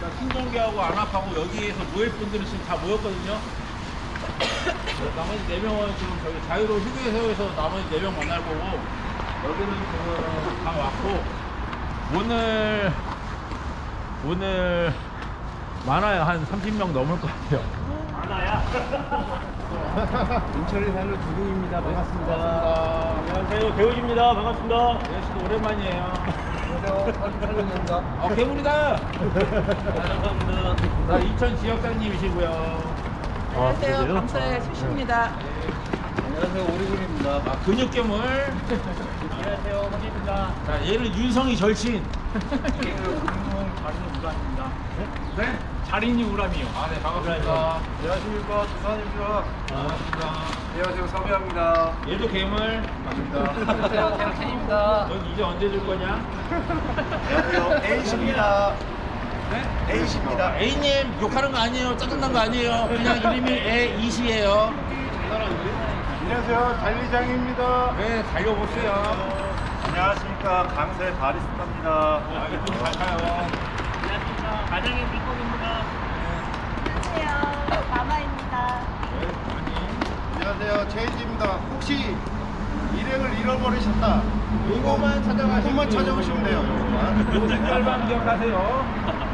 나 신동기하고 안압하고 여기에서 모일 분들은 지금 다 모였거든요. 나머지 네 명은 지금 저기 자유로 휴게소에서 나머지 네명 만날 거고 여기는 다 왔고 오늘 오늘 많아요 한 30명 넘을 것 같아요. 하나야. 인천에 사는 두둥입니다. 반갑습니다. 안녕하세요. 배우입니다. 반갑습니다. 예씨도 오랜만이에요. 안녕하세요. 어 괴물이다. 감사합니다. 나 인천 지역장님이시고요. 안녕하세요. 감사의 수시입니다. 안녕하세요. 오리군입니다. 아, 근육 괴물. 안녕하세요. 황희입니다. 자 얘는 윤성이 절친. 운동 자린이 우람입니다. 네? 자린이 우람이요. 아, 네, 반갑습니다. 안녕하십니까. 두산입니다. 반갑습니다. 안녕하세요. 서비입니다. 얘도 괴물. 안녕하세요. 태양찬입니다. 넌 이제 언제 줄 거냐? 안녕하세요. 에이십니다. 네? 에이십니다. A님 욕하는 거 아니에요. 짜증난 거 아니에요. 그냥 이름이 A2시예요. 안녕하세요. 달리장입니다. 네, 달려보세요. 안녕하십니까. 강세 바리스타입니다. 아, 이분 잘 가요. 가정의 비법입니다. 안녕하세요. 마마입니다. 안녕하세요. 체인지입니다. 혹시 일행을 잃어버리셨다. 요거만 찾아가시면 요것만 찾아오시면 돼요. 요것만. 요 색깔만 기억하세요.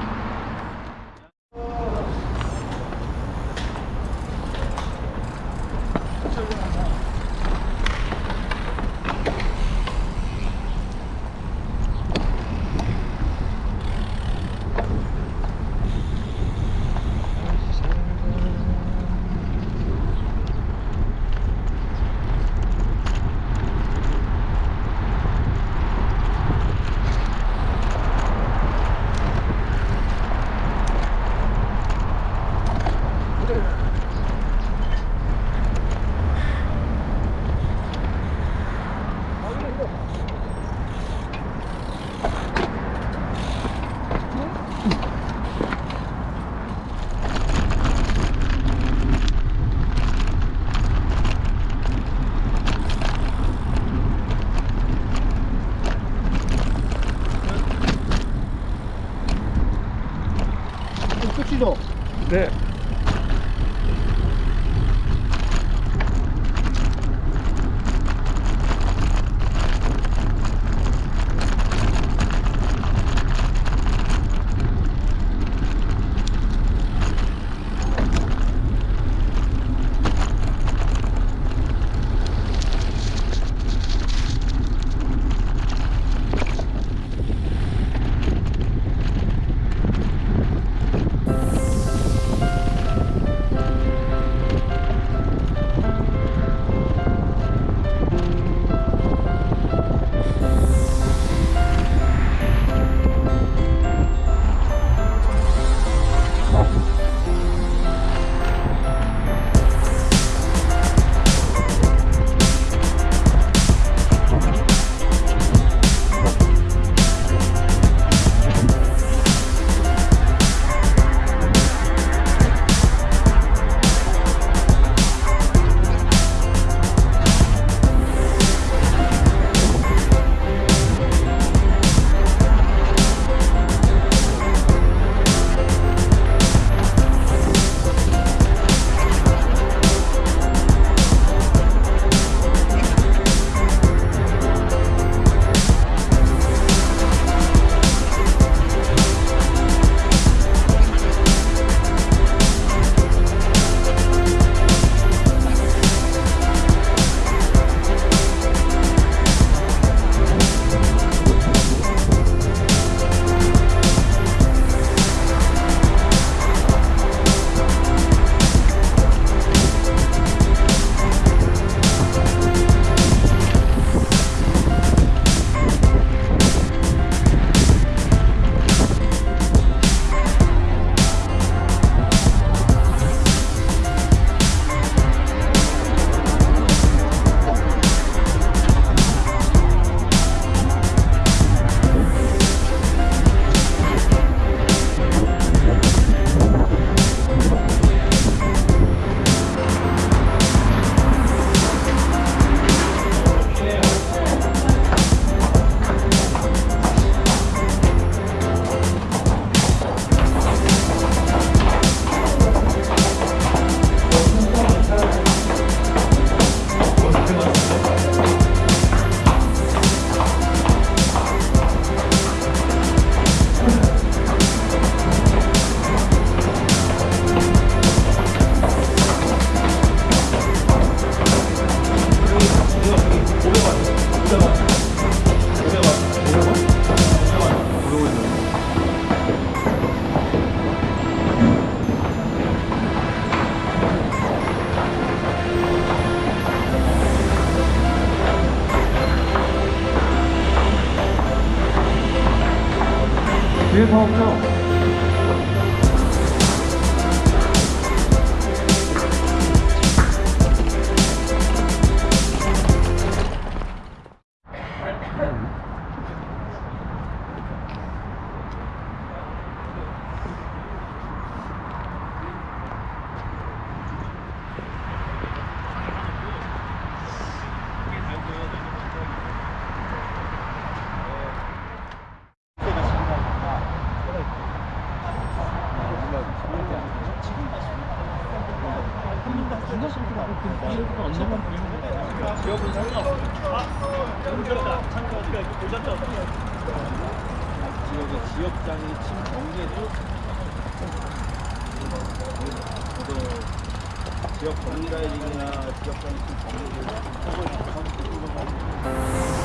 그러면은그옆에있는이벽돌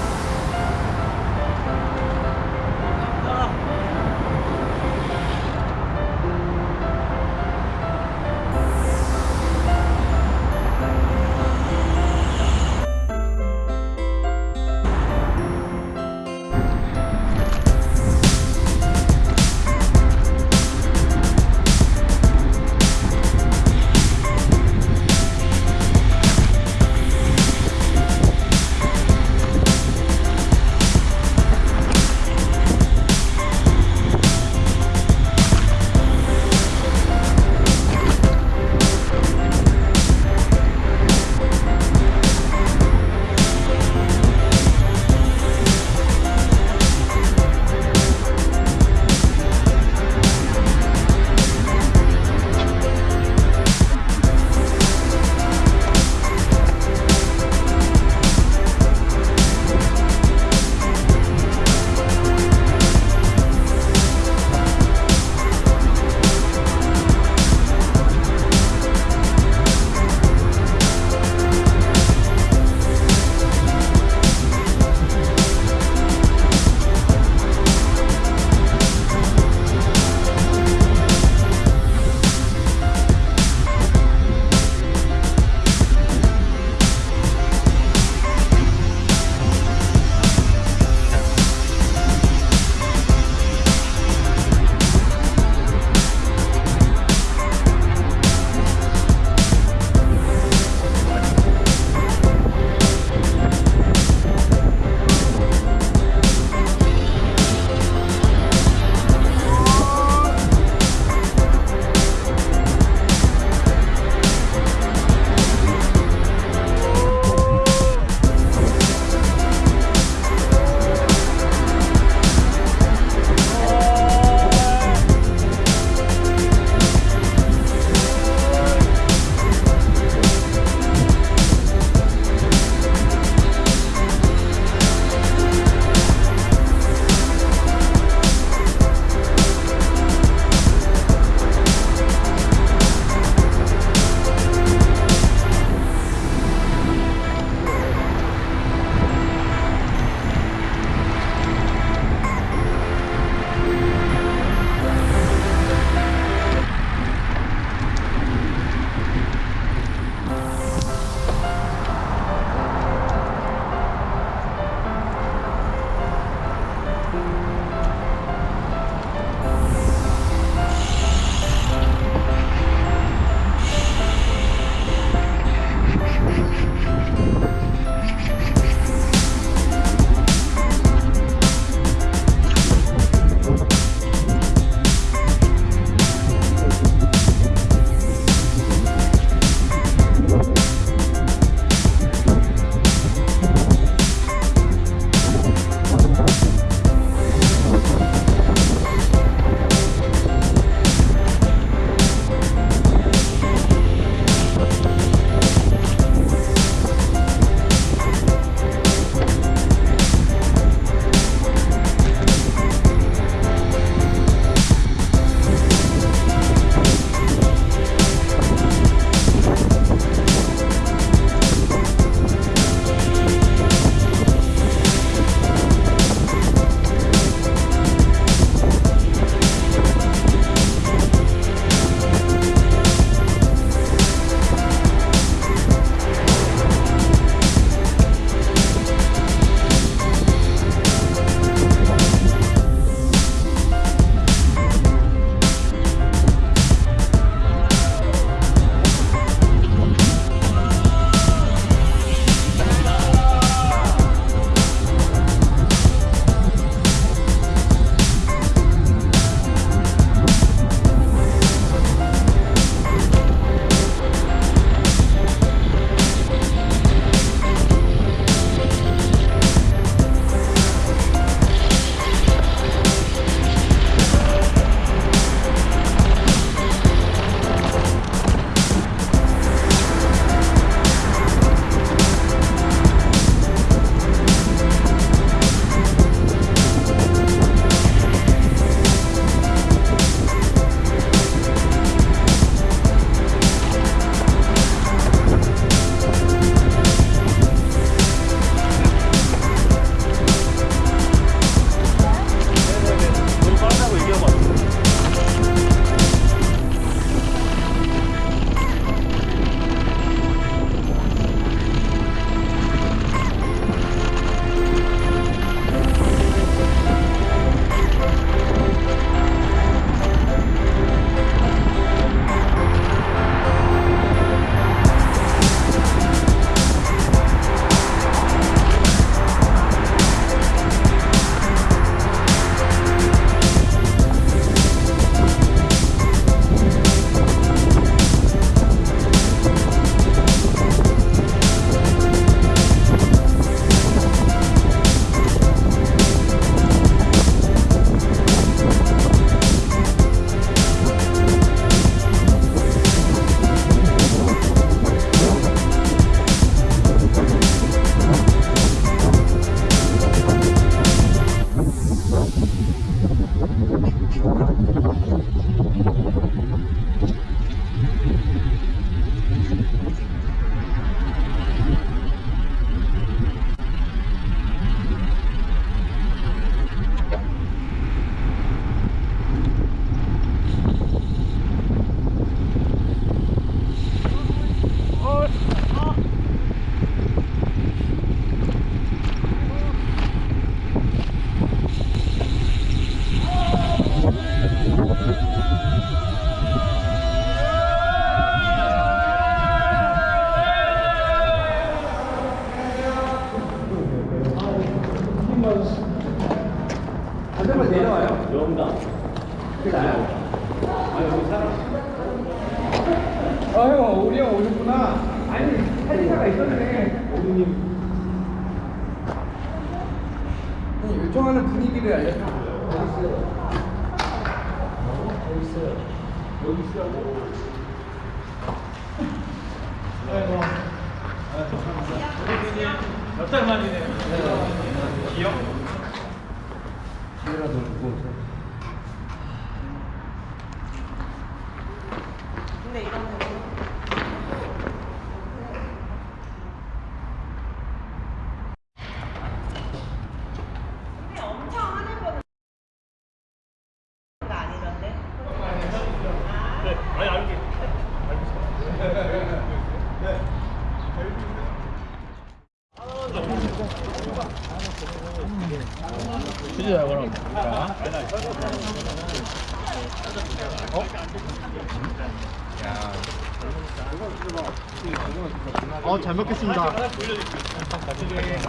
을, 아, 여기 우리 형 오셨구나. 아니, 사진사가 있었네. 오리님. 형, 일정하는 분위기를 알려줘요. 여기 네, 있어요. 뭐. 여기 있어요. 여기 있어요. 아이고. 아, 감사합니다. 몇달 만이네. 올려줄게요.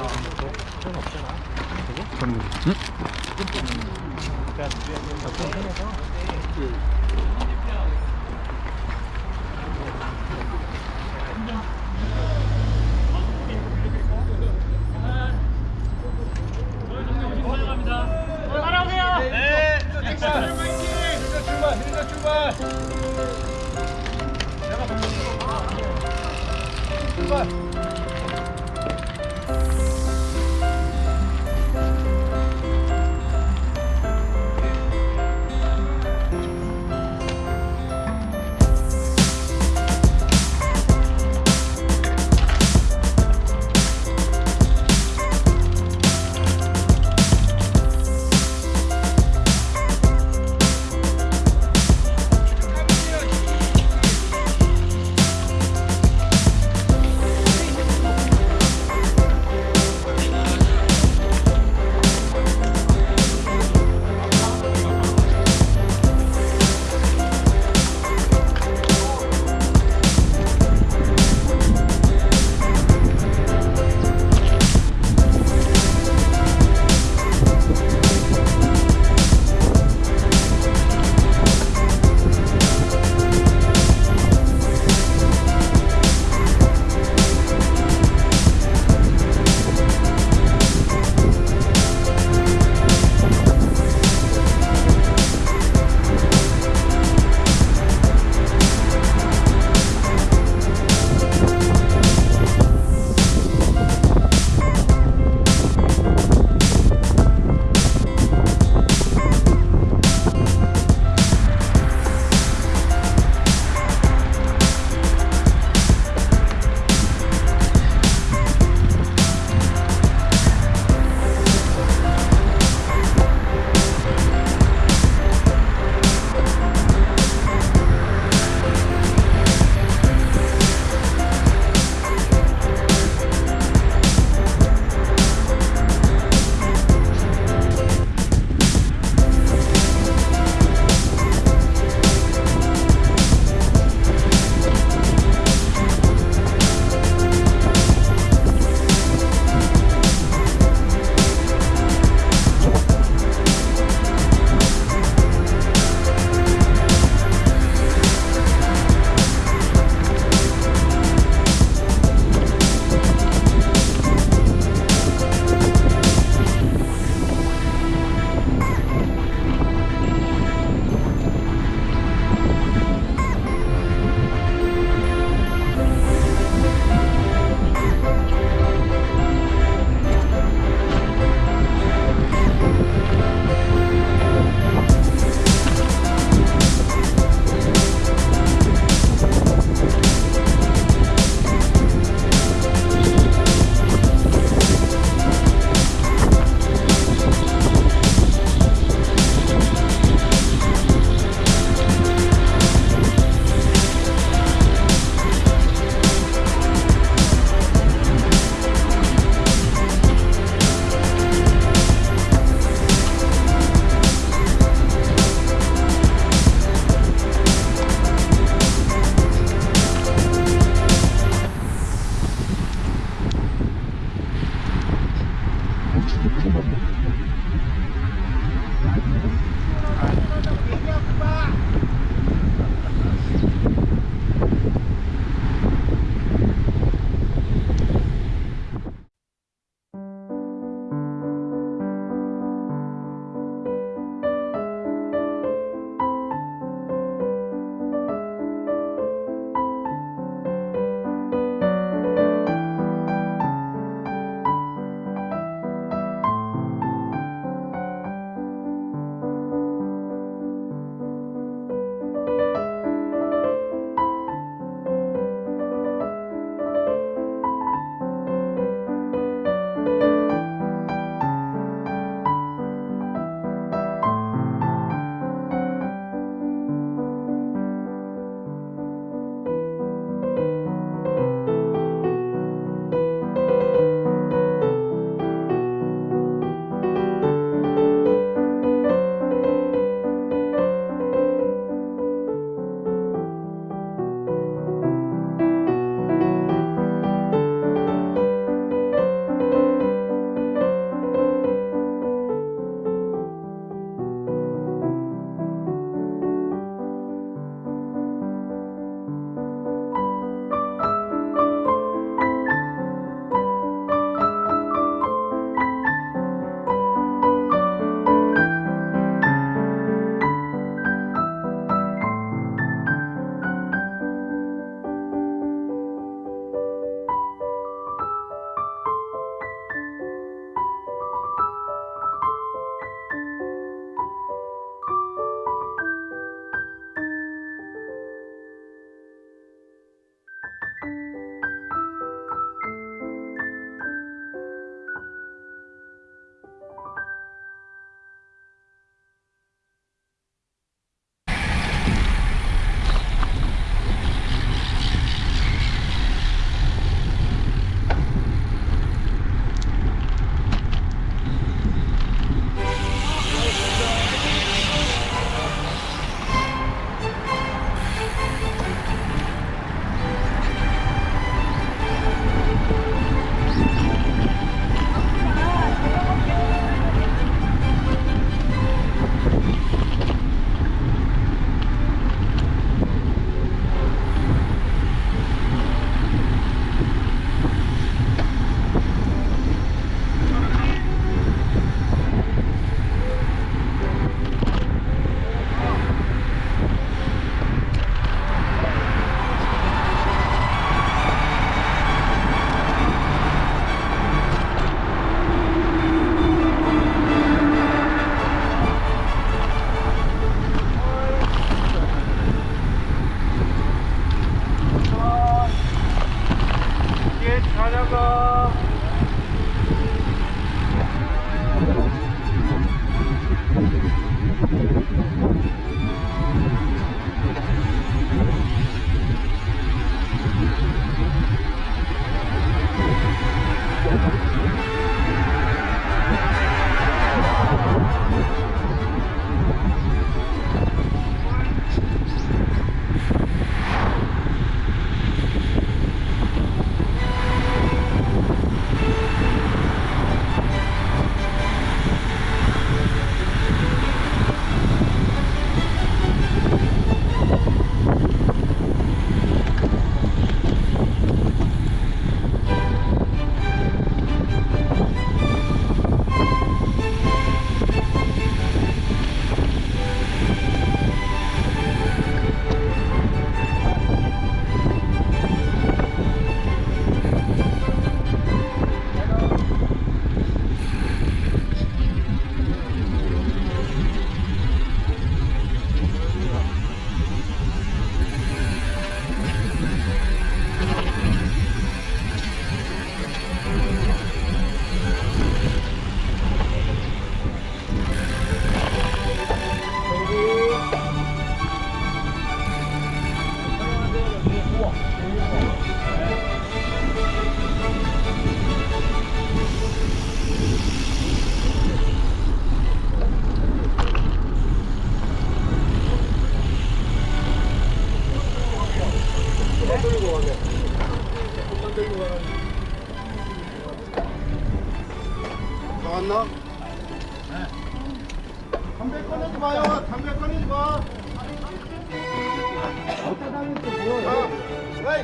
출발. 출발.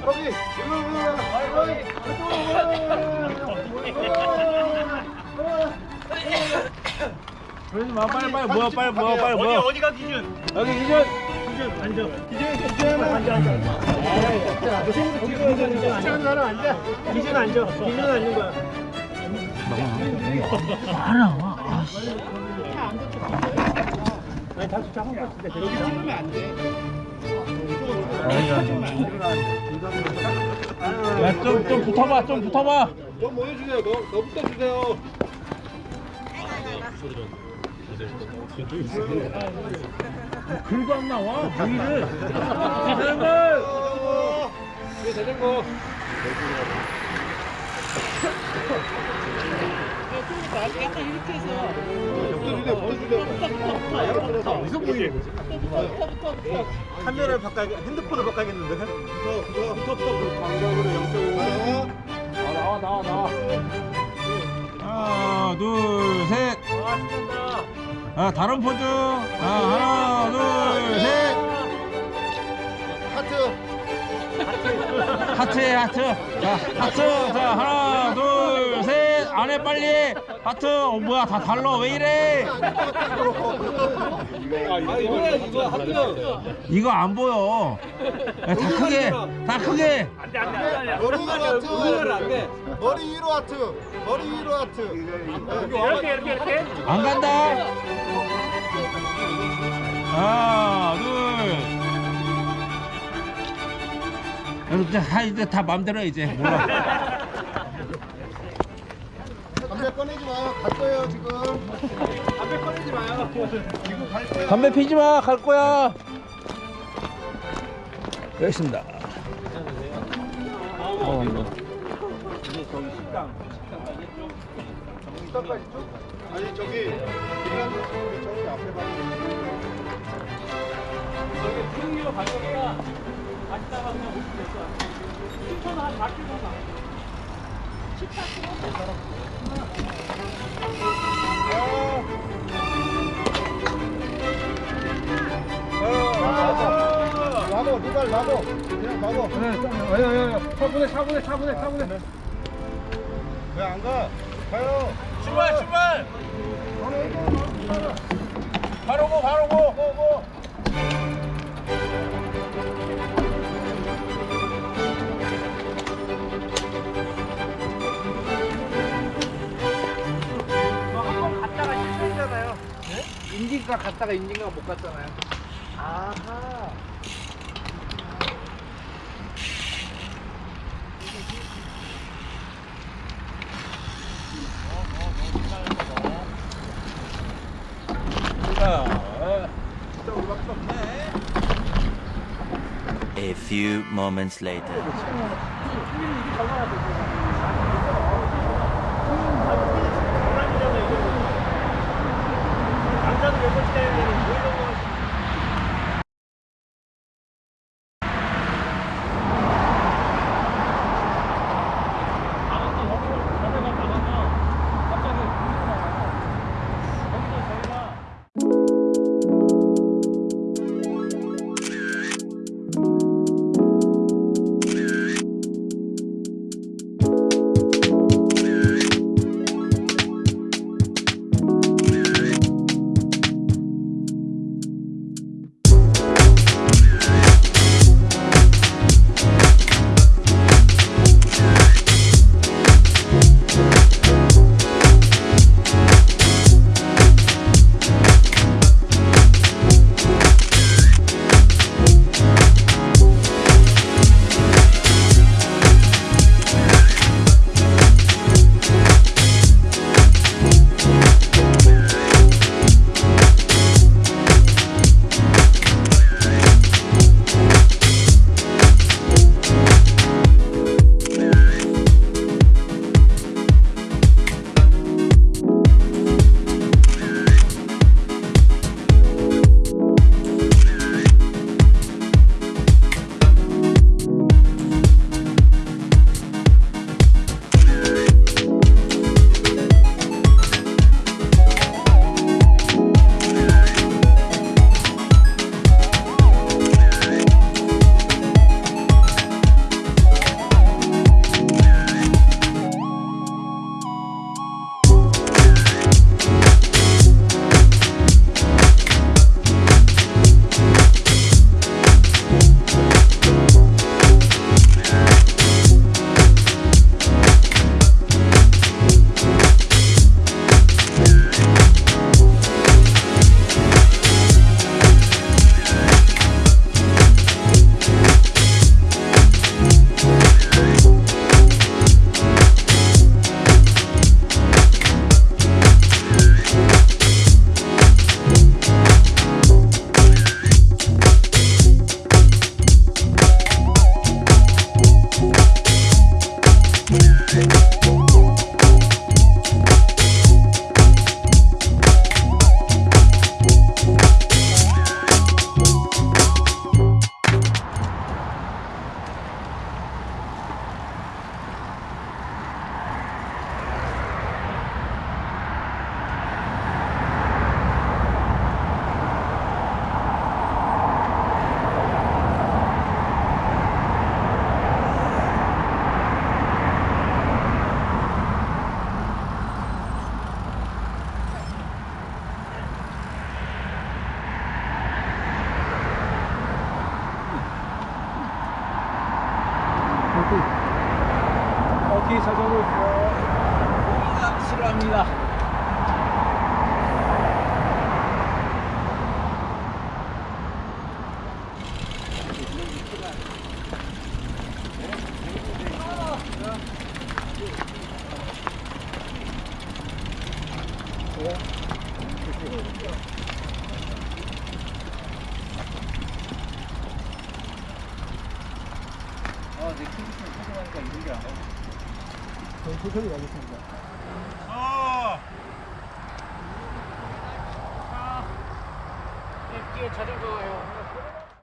거기. 일로 빨리 빨리 모여 빨리 모여 빨리 모여 어디가 기준? 여기 이전 기준 앉아. 기준 기준 앉아 앉아. 기준 기준 앉아. 앉아. 기준 앉아. 기준 앉는 거야. 아니 다시 작은 거 같은데 여기 찍으면 안 돼. 야 좀 좀 붙어봐 좀 붙어봐 너 모여주세요. 너, 너부터 주세요. 글도 안 나와 보이를 자전거. 이게 자전거. 약간 이렇게 해서 어디서 보이는 거지? 카메라를 바꿔야 핸드폰을 바꿔야겠는데? 부터, 부터, 부터, 부터. 광각으로 0.5. 나와 나와 나와 하나 둘셋 아. 아, 다른 포즈 아, 하나 둘셋 하트. 하트에 하트 자 하트 자 하나 둘셋 안 해 빨리 하트 어 뭐야 다 달라 왜 이래 이거 안 보여 야, 다 크게 다 크게. 머리 위로 하트. 안 돼. 머리 위로 하트. 머리 위로 하트. 이렇게 이렇게 이렇게. 안 간다 하나 둘 이제 다 이제 다 맘대로 해, 이제 몰라 담배 꺼내지 마요. 갈 거예요, 지금. 담배 꺼내지 마요. 지금 갈 거예요. 담배 피지 마 갈 거야 여기 있습니다 어, 식당까지 쭉? 아니, 저기, 핀란드 저기 저기 앞에 봐. 저기 분위기로 갈 거니까 갔다가 그냥 오시면 될 거야. 춘천 한 4km 가. 차분해. 왜 안 가? 가요. 출발 출발 바로 고 바로 고 인증과 갔다가 인증과 못 갔잖아요. 아하. A few moments later.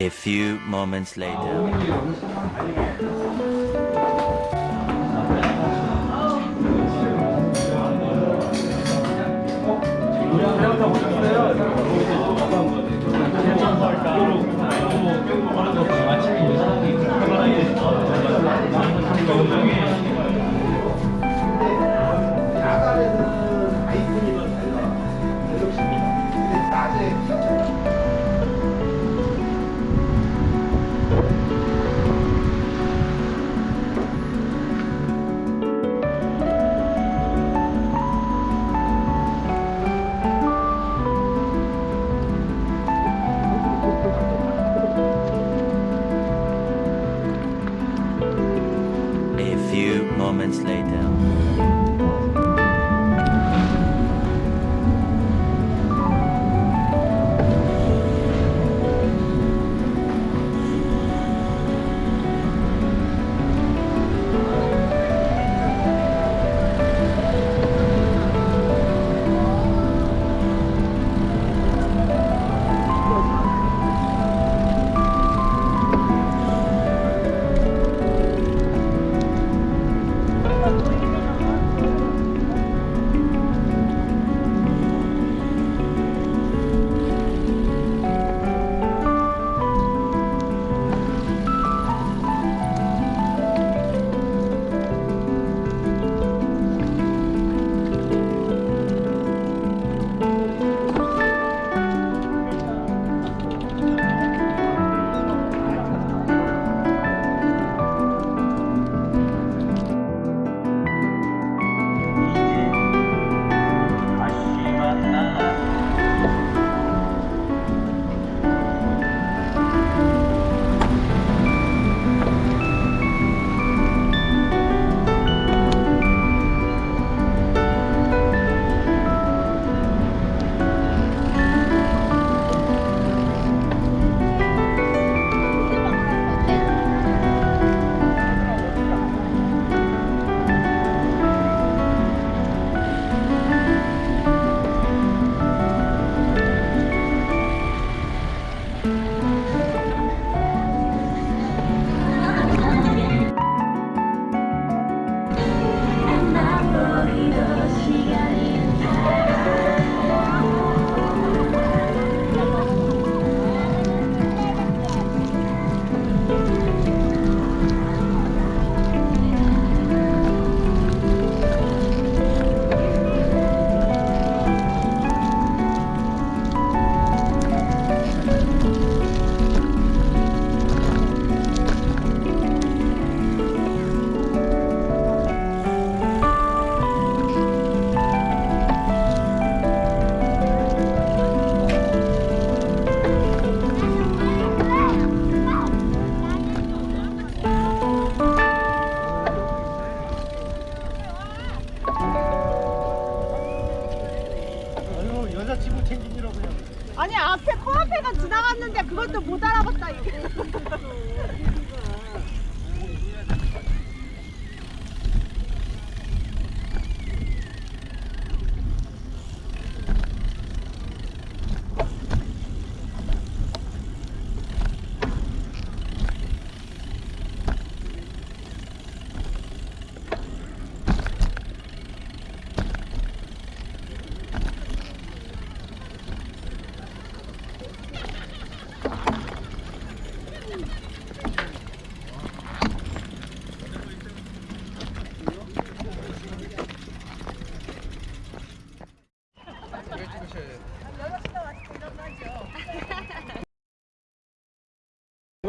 A few moments later.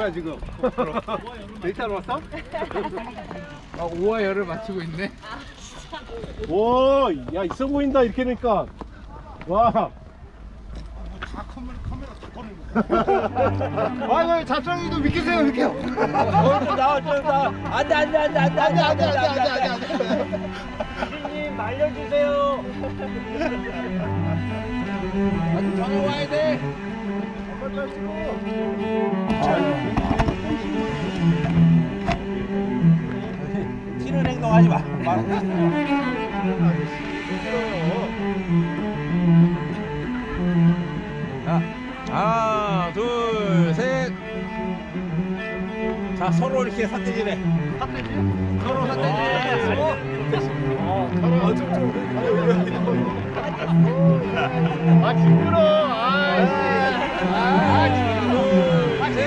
뭐야 지금? 데이트하러 왔어? 아, 우와 열을 맞추고 있네. 오, 야 있어 보인다 이렇게 되니까. 와. 아유 자성이도 믿기세요 이렇게. 나와 나 안돼 안돼 안돼 안돼 안돼 안돼 안돼 안돼 님 말려주세요. 저기 와야 돼 튀는 행동하지 마 자, 하나, 둘, 셋. 자, 서로 이렇게 삿대질해. 삿대질? 서로 삿대질. 어? 아 징그러. 하나, 둘, 셋. 아. 아침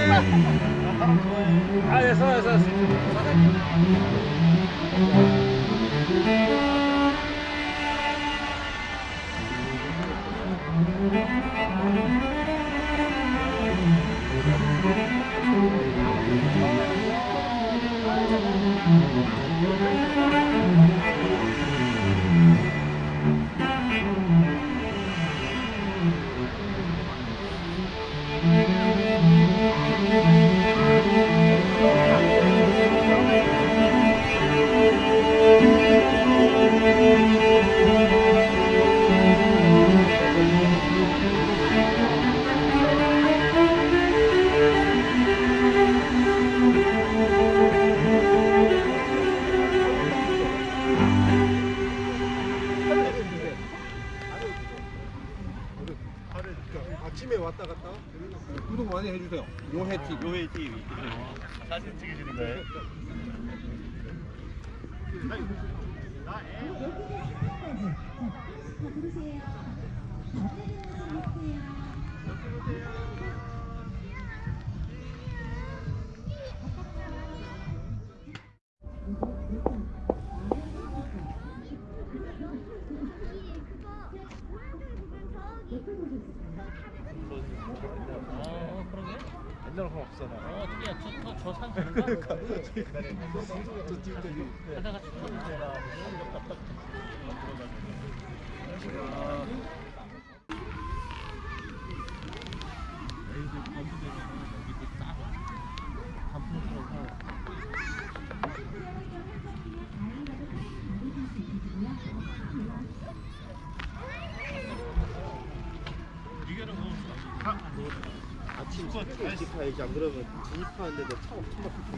아침 2시 파야지 안 그러면 2시 파는데 차가 엄청 막힐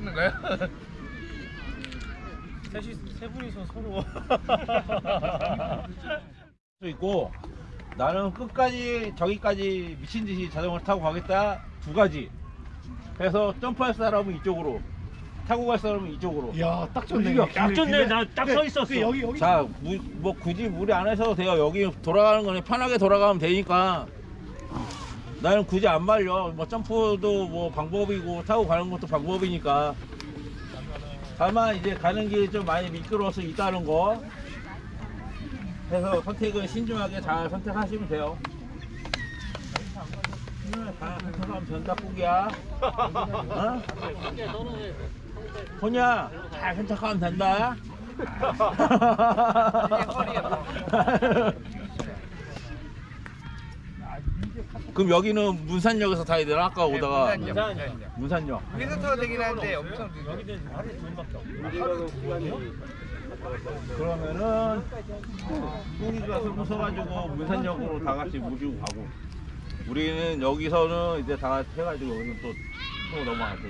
찍는 거야? 셋이 세 분이서 서로. 수 있고 나는 끝까지 저기까지 미친 듯이 자전거를 타고 가겠다 두 가지. 그래서 점프할 사람은 이쪽으로 타고 갈 사람은 이쪽으로. 야, 딱 좋네. 딱 좋네. 나 딱 서 있었어. 여기 여기. 자, 무, 뭐 굳이 무리 안 하셔도 돼요. 여기 돌아가는 거니 편하게 돌아가면 되니까. 나는 굳이 안 말려. 뭐 점프도 뭐 방법이고 타고 가는 것도 방법이니까. 다만 이제 가는 길이 좀 많이 미끄러워서 있다는 거 해서 선택은 신중하게 잘 선택하시면 돼요. 신중하게 잘 선택하면 된다 꾸기야. 어? 호냐 잘 선택하면 된다. 그럼 여기는 문산역에서 타야 되나? 아까 오다가 문산역. 여기서 타도 되긴 하는데 엄청 그러면은 뿡이가 술 부숴가지고 문산역으로 다 같이 모시고 가고 우리는 여기서는 이제 다 같이 해가지고 여기서 또, 또 넘어가야 돼.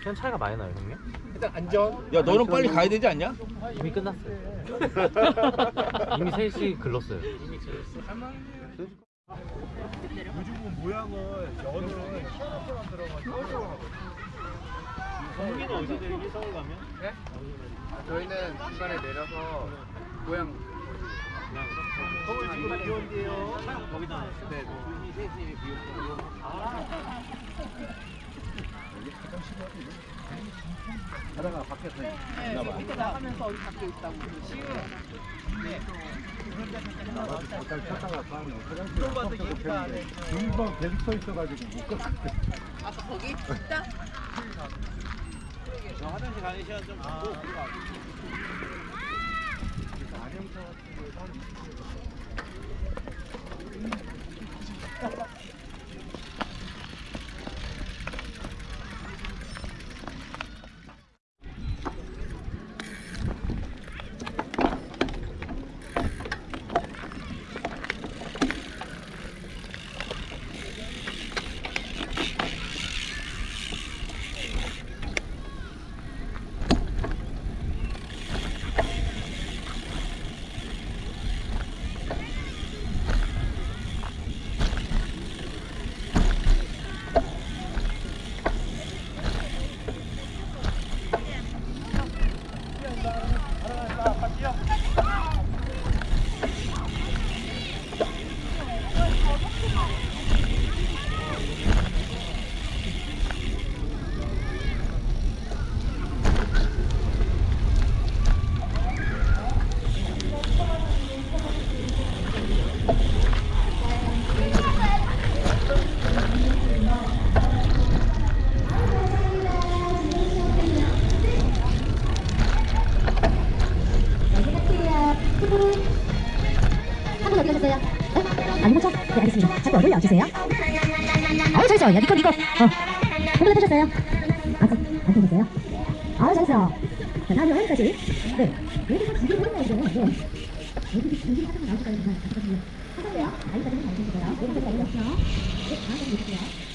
시간 차이가 많이 나요, 형님? 일단 안전. 야 너는 빨리 가야 되지 않냐? 이미 끝났어요. 이미 3시 글렀어요. 요즘은 모양을 연을 시원처럼 들어가지고. 성민은 어디서 내리기 서울 가면? 네? 저희는 중간에 내려서 고향 서울 지금 비 온대요. 거기다. 네. 하다가 밖에서 있나 봐. 이렇게 나가면서 어디 밖에 있다고. 잠깐 찾다가 다음에 화장실 가서 좋겠는데 금방 계속 서 있어가지고 못 가. 아, 거기? 있다? 화장실 가는 시간 좀 갖고 한분 어디 얼굴 나와주세요. 어, 잘했어. 야, 니꺼, 니꺼. 어. 한분 타셨어요? 아직 안 타셨어요? 아, 잘했어. 자, 다음에 어디까지? 네. 여기서 보는 거죠. 네. 여기, 나올 때까지 정말 가져가시면. 하세요. 아이까지는 잘 드시고요. 여기까지 알려주세요. 네, 다음에 드릴게요.